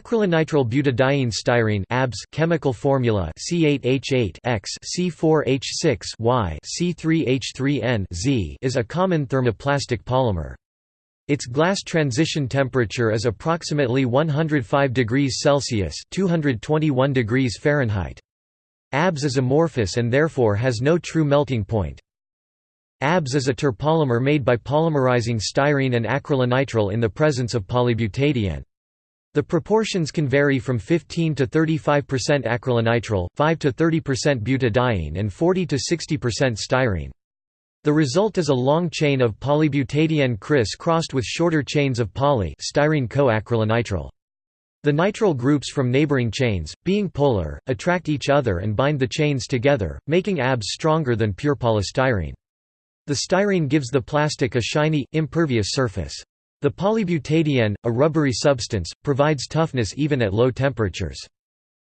Acrylonitrile butadiene styrene ABS chemical formula C8H8 X C4H6 Y C3H3N Z is a common thermoplastic polymer. Its glass transition temperature is approximately 105 degrees Celsius (221 degrees Fahrenheit). ABS is amorphous and therefore has no true melting point. ABS is a terpolymer made by polymerizing styrene and acrylonitrile in the presence of polybutadiene. The proportions can vary from 15 to 35% acrylonitrile, 5 to 30% butadiene and 40 to 60% styrene. The result is a long chain of polybutadiene criss-crossed with shorter chains of poly styrene co-acrylonitrile. The nitrile groups from neighboring chains, being polar, attract each other and bind the chains together, making ABS stronger than pure polystyrene. The styrene gives the plastic a shiny, impervious surface. The polybutadiene, a rubbery substance, provides toughness even at low temperatures.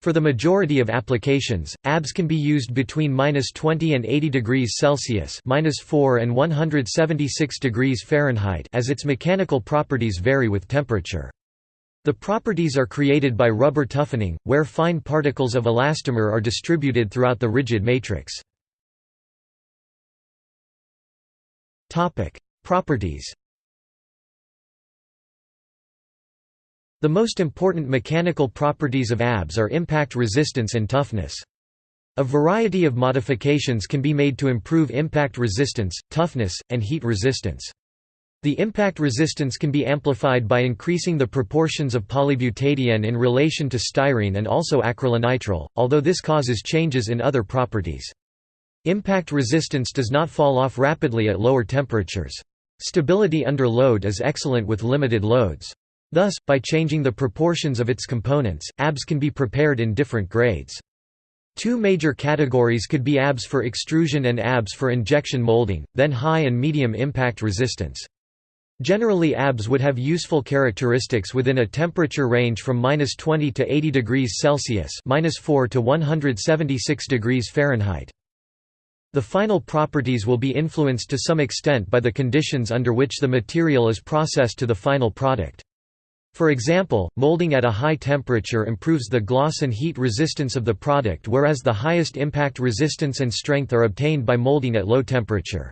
For the majority of applications, ABS can be used between -20 and 80 degrees Celsius (-4 and 176 degrees Fahrenheit) as its mechanical properties vary with temperature. The properties are created by rubber toughening, where fine particles of elastomer are distributed throughout the rigid matrix. Topic: Properties The most important mechanical properties of ABS are impact resistance and toughness. A variety of modifications can be made to improve impact resistance, toughness, and heat resistance. The impact resistance can be amplified by increasing the proportions of polybutadiene in relation to styrene and also acrylonitrile, although this causes changes in other properties. Impact resistance does not fall off rapidly at lower temperatures. Stability under load is excellent with limited loads. Thus, by changing the proportions of its components, ABS can be prepared in different grades. Two major categories could be ABS for extrusion and ABS for injection molding, then high and medium impact resistance. Generally ABS would have useful characteristics within a temperature range from -20 to 80 degrees Celsius -4 to 176 degrees Fahrenheit. The final properties will be influenced to some extent by the conditions under which the material is processed to the final product. For example, molding at a high temperature improves the gloss and heat resistance of the product whereas the highest impact resistance and strength are obtained by molding at low temperature.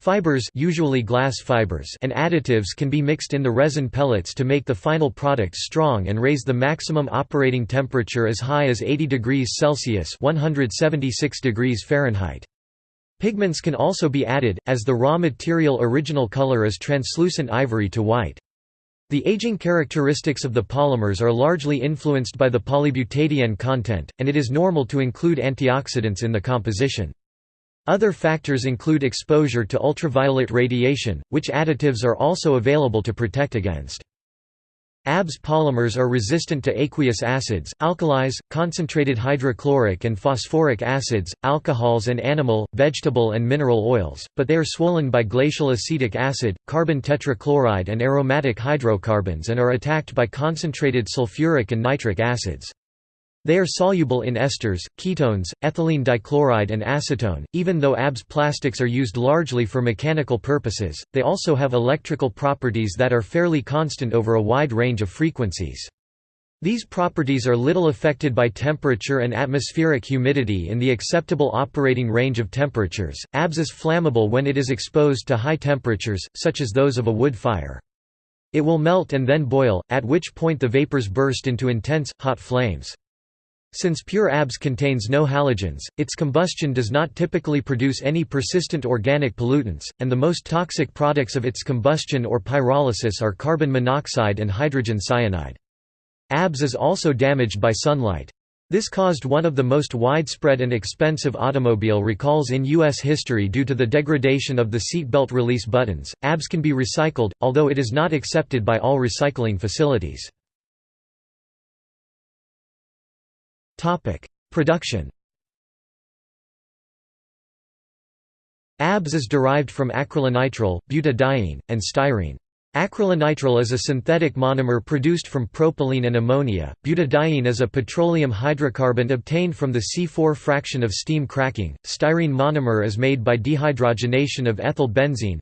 Fibers usually glass fibers and additives can be mixed in the resin pellets to make the final product strong and raise the maximum operating temperature as high as 80 degrees Celsius 176 degrees Fahrenheit. Pigments can also be added, as the raw material original color is translucent ivory to white. The aging characteristics of the polymers are largely influenced by the polybutadiene content, and it is normal to include antioxidants in the composition. Other factors include exposure to ultraviolet radiation, which additives are also available to protect against. ABS polymers are resistant to aqueous acids, alkalis, concentrated hydrochloric and phosphoric acids, alcohols and animal, vegetable and mineral oils, but they are swollen by glacial acetic acid, carbon tetrachloride and aromatic hydrocarbons and are attacked by concentrated sulfuric and nitric acids. They are soluble in esters, ketones, ethylene dichloride and acetone. Even though ABS plastics are used largely for mechanical purposes, they also have electrical properties that are fairly constant over a wide range of frequencies. These properties are little affected by temperature and atmospheric humidity in the acceptable operating range of temperatures. ABS is flammable when it is exposed to high temperatures, such as those of a wood fire. It will melt and then boil, at which point the vapors burst into intense, hot flames. Since pure ABS contains no halogens, its combustion does not typically produce any persistent organic pollutants, and the most toxic products of its combustion or pyrolysis are carbon monoxide and hydrogen cyanide. ABS is also damaged by sunlight. This caused one of the most widespread and expensive automobile recalls in U.S. history due to the degradation of the seatbelt release buttons. ABS can be recycled, although it is not accepted by all recycling facilities. Topic: Production. ABS is derived from acrylonitrile, butadiene, and styrene. Acrylonitrile is a synthetic monomer produced from propylene and ammonia. Butadiene is a petroleum hydrocarbon obtained from the C4 fraction of steam cracking. Styrene monomer is made by dehydrogenation of ethyl benzene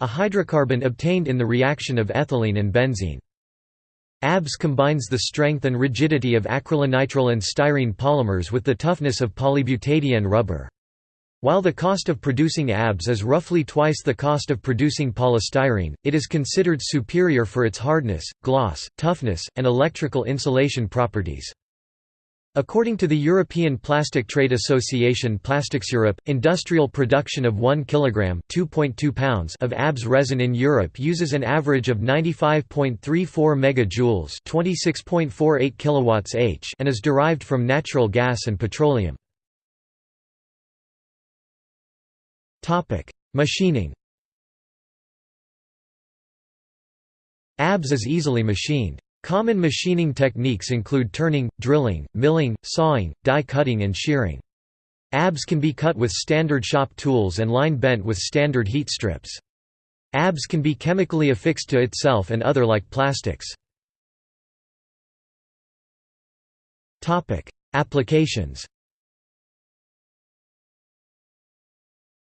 a hydrocarbon obtained in the reaction of ethylene and benzene. ABS combines the strength and rigidity of acrylonitrile and styrene polymers with the toughness of polybutadiene rubber. While the cost of producing ABS is roughly twice the cost of producing polystyrene, it is considered superior for its hardness, gloss, toughness, and electrical insulation properties. According to the European Plastic Trade Association Plastics Europe, industrial production of 1 kg (2.2 pounds) of ABS resin in Europe uses an average of 95.34 megajoules (26.48 kilowatts h) and is derived from natural gas and petroleum. Machining ABS is easily machined. Common machining techniques include turning, drilling, milling, sawing, die cutting and shearing. ABS can be cut with standard shop tools and line bent with standard heat strips. ABS can be chemically affixed to itself and other like plastics. Applications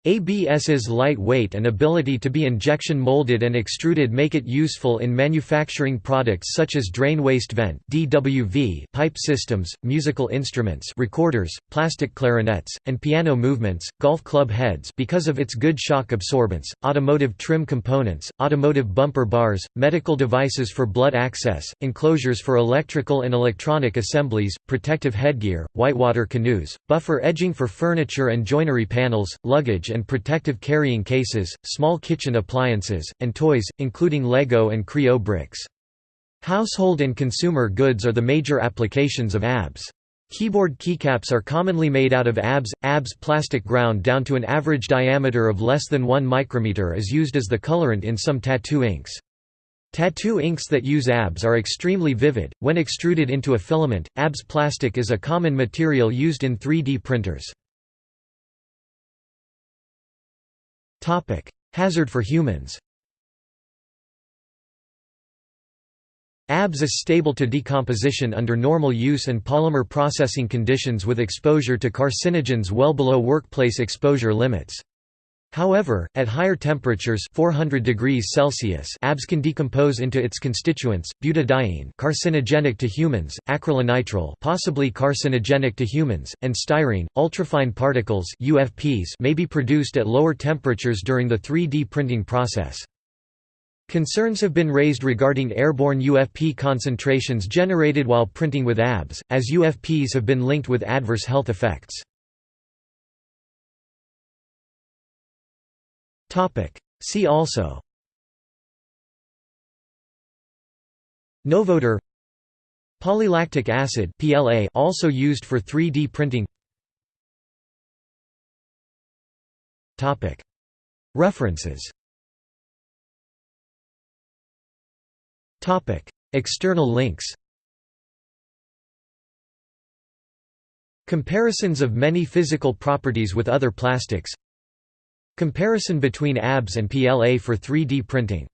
ABS's lightweight and ability to be injection molded and extruded make it useful in manufacturing products such as drain waste vent (DWV), pipe systems, musical instruments, recorders, plastic clarinets, and piano movements, golf club heads because of its good shock absorbance, automotive trim components, automotive bumper bars, medical devices for blood access, enclosures for electrical and electronic assemblies, protective headgear, whitewater canoes, buffer edging for furniture and joinery panels, luggage and protective carrying cases, small kitchen appliances, and toys, including Lego and Kre-O bricks. Household and consumer goods are the major applications of ABS. Keyboard keycaps are commonly made out of ABS. ABS plastic ground down to an average diameter of less than 1 micrometer is used as the colorant in some tattoo inks. Tattoo inks that use ABS are extremely vivid. When extruded into a filament, ABS plastic is a common material used in 3D printers. Hazard for humans ABS is stable to decomposition under normal use and polymer processing conditions with exposure to carcinogens well below workplace exposure limits. However, at higher temperatures 400 degrees Celsius ABS can decompose into its constituents, butadiene carcinogenic to humans, acrylonitrile possibly carcinogenic to humans, and styrene. Ultrafine particles UFPs may be produced at lower temperatures during the 3D printing process. Concerns have been raised regarding airborne UFP concentrations generated while printing with ABS, as UFPs have been linked with adverse health effects. See also. Novodur Polylactic acid PLA also used for 3D printing. References. External links. Comparisons of many physical properties with other plastics Comparison between ABS and PLA for 3D printing